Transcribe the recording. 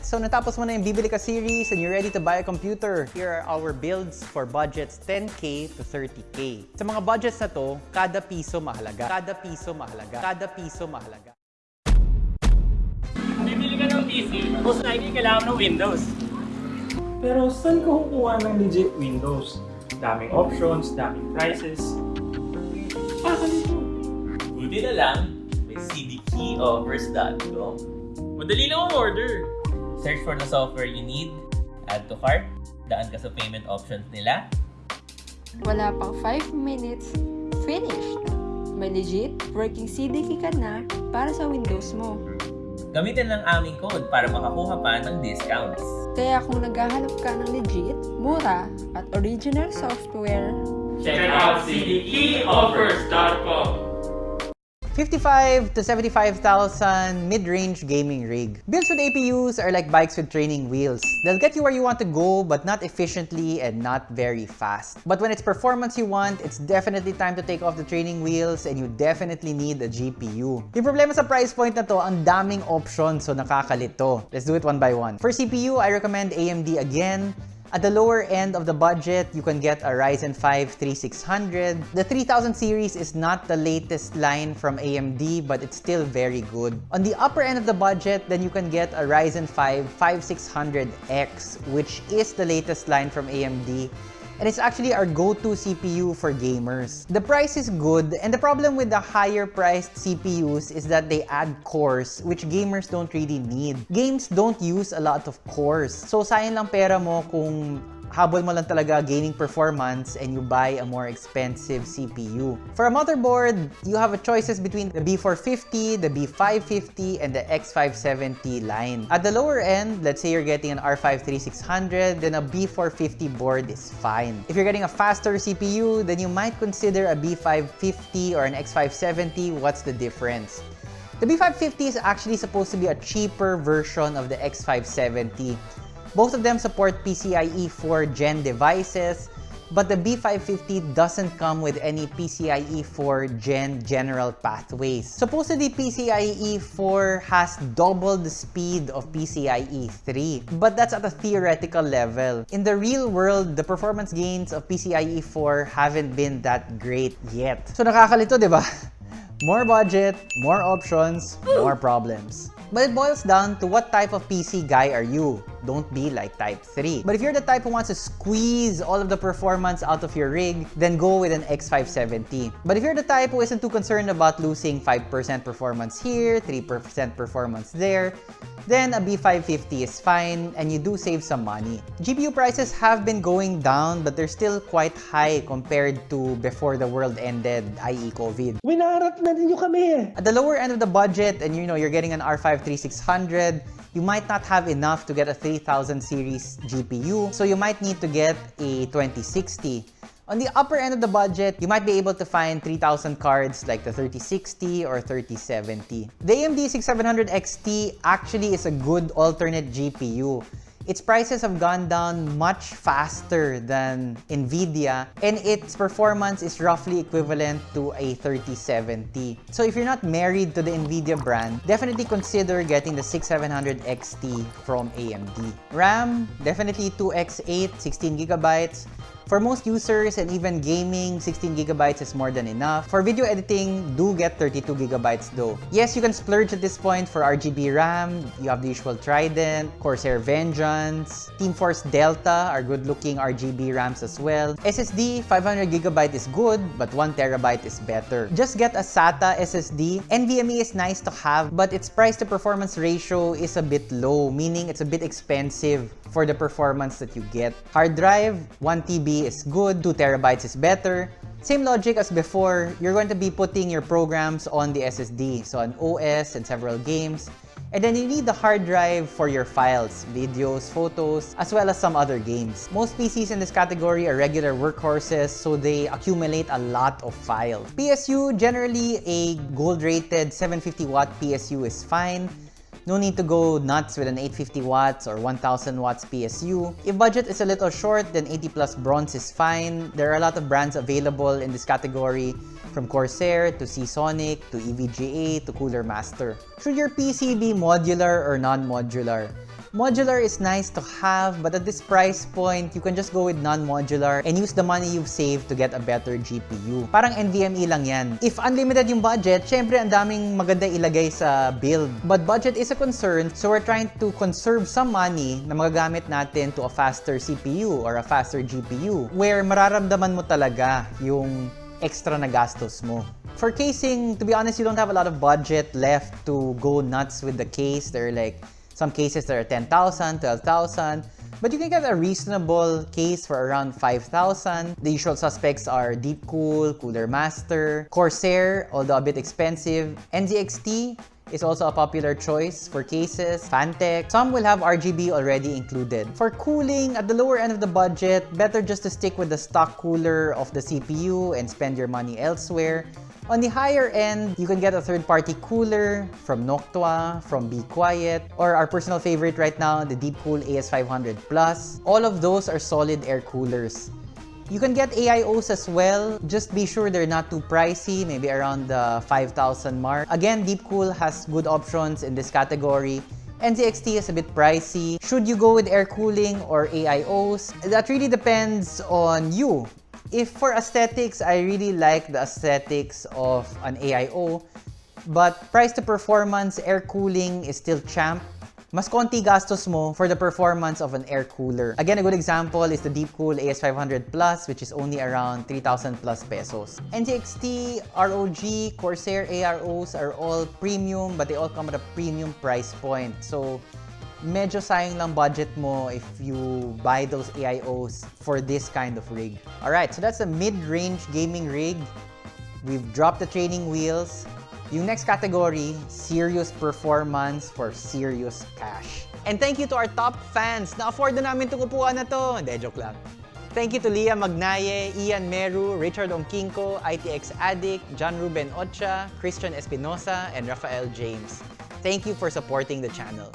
So natapos mo na yung bibili ka series and you're ready to buy a computer. Here are our builds for budgets 10K to 30K. Sa mga budgets na to, kada piso mahalaga. Kada piso mahalaga. Kada piso mahalaga. Bibili ka ng PC, most likely kailangan ng Windows. Pero saan ko kukuha ng legit Windows? Daming options, daming prices. Ah, ganito. Buti na lang, may cdkeyoffers.com. Madali lang ang order. Search for the software you need, add to cart, daan ka sa payment options nila, Wala pang 5 minutes, finished! May legit working CDK ka na para sa Windows mo. gamitin lang aming code para makakuha pa ng discounts. Kaya kung naghahanap ka ng legit, mura, at original software, Check out cdkeyoffers.com. 55 to 75,000 mid-range gaming rig. Builds with APUs are like bikes with training wheels. They'll get you where you want to go, but not efficiently and not very fast. But when it's performance you want, it's definitely time to take off the training wheels and you definitely need a GPU. Yung problema sa price point na to, ang daming options so nakakalito. Let's do it one by one. For CPU, I recommend AMD again. At the lower end of the budget, you can get a Ryzen 5 3600. The 3000 series is not the latest line from AMD, but it's still very good. On the upper end of the budget, then you can get a Ryzen 5 5600X, which is the latest line from AMD and it's actually our go-to CPU for gamers. The price is good, and the problem with the higher priced CPUs is that they add cores, which gamers don't really need. Games don't use a lot of cores, so sayang lang pera mo kung habol mo lang talaga gaining performance and you buy a more expensive CPU. For a motherboard, you have a choices between the B450, the B550, and the X570 line. At the lower end, let's say you're getting an R5 3600, then a B450 board is fine. If you're getting a faster CPU, then you might consider a B550 or an X570. What's the difference? The B550 is actually supposed to be a cheaper version of the X570. Both of them support PCIe 4 Gen devices, but the B550 doesn't come with any PCIe 4 Gen general pathways. Supposedly PCIe 4 has double the speed of PCIe 3, but that's at a theoretical level. In the real world, the performance gains of PCIe 4 haven't been that great yet. So nakakalito, di ba? More budget, more options, more problems. But it boils down to what type of PC guy are you? Don't be like Type 3. But if you're the type who wants to squeeze all of the performance out of your rig, then go with an X570. But if you're the type who isn't too concerned about losing 5% performance here, 3% performance there, then a B550 is fine and you do save some money. GPU prices have been going down but they're still quite high compared to before the world ended, i.e. COVID. Winarat na ninyo kami! Eh. At the lower end of the budget and you know you're getting an R5 3600, you might not have enough to get a 3000 series GPU, so you might need to get a 2060. On the upper end of the budget, you might be able to find 3000 cards like the 3060 or 3070. The AMD 6700 XT actually is a good alternate GPU. Its prices have gone down much faster than NVIDIA and its performance is roughly equivalent to a 3070. So if you're not married to the NVIDIA brand, definitely consider getting the 6700 XT from AMD. RAM, definitely 2x8, 16 gigabytes. For most users and even gaming, 16 gigabytes is more than enough. For video editing, do get 32 gigabytes though. Yes, you can splurge at this point for RGB RAM. You have the usual Trident, Corsair Vengeance, Team Force Delta are good-looking RGB RAMs as well. SSD, 500 gigabyte is good, but 1 terabyte is better. Just get a SATA SSD. NVMe is nice to have, but its price to performance ratio is a bit low, meaning it's a bit expensive for the performance that you get. Hard drive, 1 Is good, 2 terabytes is better. Same logic as before, you're going to be putting your programs on the SSD, so an OS and several games. And then you need the hard drive for your files, videos, photos, as well as some other games. Most PCs in this category are regular workhorses, so they accumulate a lot of files. PSU, generally a gold-rated 750 watt PSU is fine. No need to go nuts with an 850 watts or 1000 watts PSU. If budget is a little short, then 80 plus bronze is fine. There are a lot of brands available in this category from Corsair to Seasonic to EVGA to Cooler Master. Should your PC be modular or non-modular? Modular is nice to have, but at this price point, you can just go with non-modular and use the money you've saved to get a better GPU. Parang NVMe lang yan. If unlimited yung budget, syempre ang daming maganda ilagay sa build. But budget is a concern, so we're trying to conserve some money na magagamit natin to a faster CPU or a faster GPU where mararamdaman mo talaga yung extra na gastos mo. For casing, to be honest, you don't have a lot of budget left to go nuts with the case. They're like some cases that are 10,000, 12,000. But you can get a reasonable case for around 5,000. The usual suspects are Deepcool, Cooler Master, Corsair, although a bit expensive, NZXT, is also a popular choice for cases, Fantech. Some will have RGB already included. For cooling, at the lower end of the budget, better just to stick with the stock cooler of the CPU and spend your money elsewhere. On the higher end, you can get a third-party cooler from Noctua, from Be Quiet, or our personal favorite right now, the Deepcool AS500 Plus. All of those are solid air coolers. You can get AIOs as well. Just be sure they're not too pricey, maybe around the 5,000 mark. Again, Deepcool has good options in this category. NZXT is a bit pricey. Should you go with air cooling or AIOs? That really depends on you. If for aesthetics, I really like the aesthetics of an AIO, but price to performance, air cooling is still champ. Mas konti gastos mo for the performance of an air cooler. Again, a good example is the Deepcool AS500 Plus, which is only around 3,000 plus pesos. NZXT, ROG, Corsair AIOs are all premium, but they all come at a premium price point. So, medyo sayang lang budget mo if you buy those AIOs for this kind of rig. Alright, so that's a mid-range gaming rig. We've dropped the training wheels. Yung next category, serious performance for serious cash. And thank you to our top fans. Na-afford na namin itong upuan na to. Joke lang. Thank you to Leah Magnaye, Ian Meru, Richard Ongkinko, ITX Addict, John Ruben Ocha, Christian Espinosa, and Rafael James. Thank you for supporting the channel.